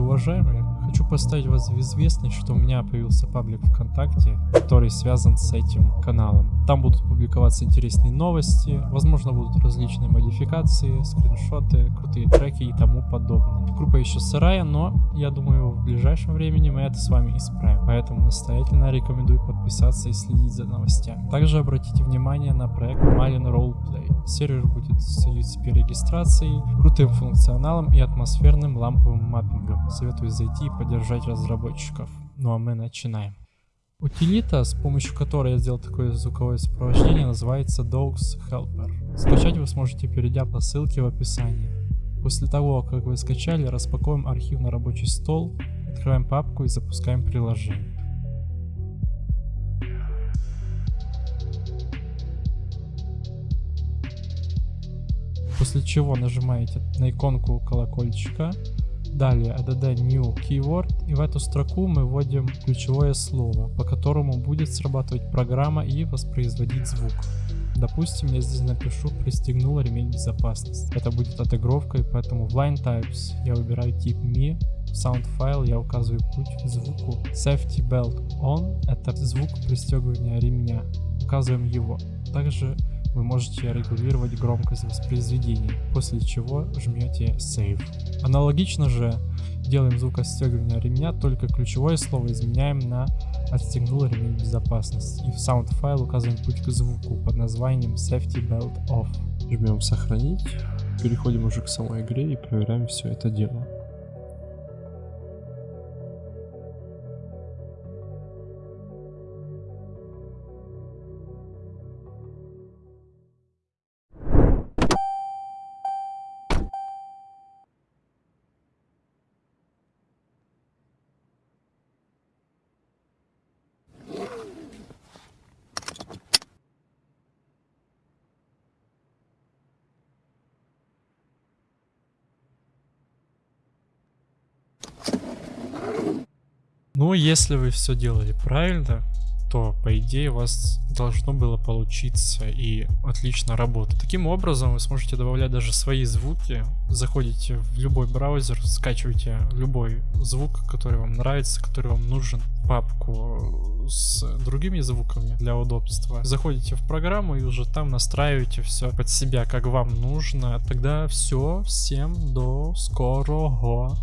уважаемые, хочу поставить вас в известность, что у меня появился паблик ВКонтакте, который связан с этим каналом. Там будут публиковаться интересные новости, возможно будут различные модификации, скриншоты, крутые треки и тому подобное. Группа еще сырая, но я думаю в ближайшем времени мы это с вами исправим. Поэтому настоятельно рекомендую подписаться и следить за новостями. Также обратите внимание на проект Malin Roleplay. Сервер будет с UCP регистрацией, крутым функционалом и атмосферным ламповым маппингом. Советую зайти и поддержать разработчиков. Ну а мы начинаем. Утилита, с помощью которой я сделал такое звуковое сопровождение, называется Dogs Helper. Скачать вы сможете, перейдя по ссылке в описании. После того, как вы скачали, распакуем архив на рабочий стол, открываем папку и запускаем приложение. После чего нажимаете на иконку колокольчика Далее add new keyword и в эту строку мы вводим ключевое слово, по которому будет срабатывать программа и воспроизводить звук. Допустим, я здесь напишу «пристегнул ремень безопасности». Это будет отыгровкой, поэтому в line types я выбираю тип me, sound файл я указываю путь к звуку. Safety belt on — это звук пристегивания ремня, указываем его. Также вы можете регулировать громкость воспроизведения, после чего жмете Save. Аналогично же делаем звук отстегивания ремня, только ключевое слово изменяем на отстегнул ремень безопасности и в sound файл указываем путь к звуку под названием Safety Belt Off. Жмем сохранить, переходим уже к самой игре и проверяем все это дело. Ну, если вы все делали правильно, то по идее у вас должно было получиться и отлично работать. Таким образом вы сможете добавлять даже свои звуки. Заходите в любой браузер, скачиваете любой звук, который вам нравится, который вам нужен, папку с другими звуками для удобства. Заходите в программу и уже там настраиваете все под себя, как вам нужно. Тогда все, всем до скорого.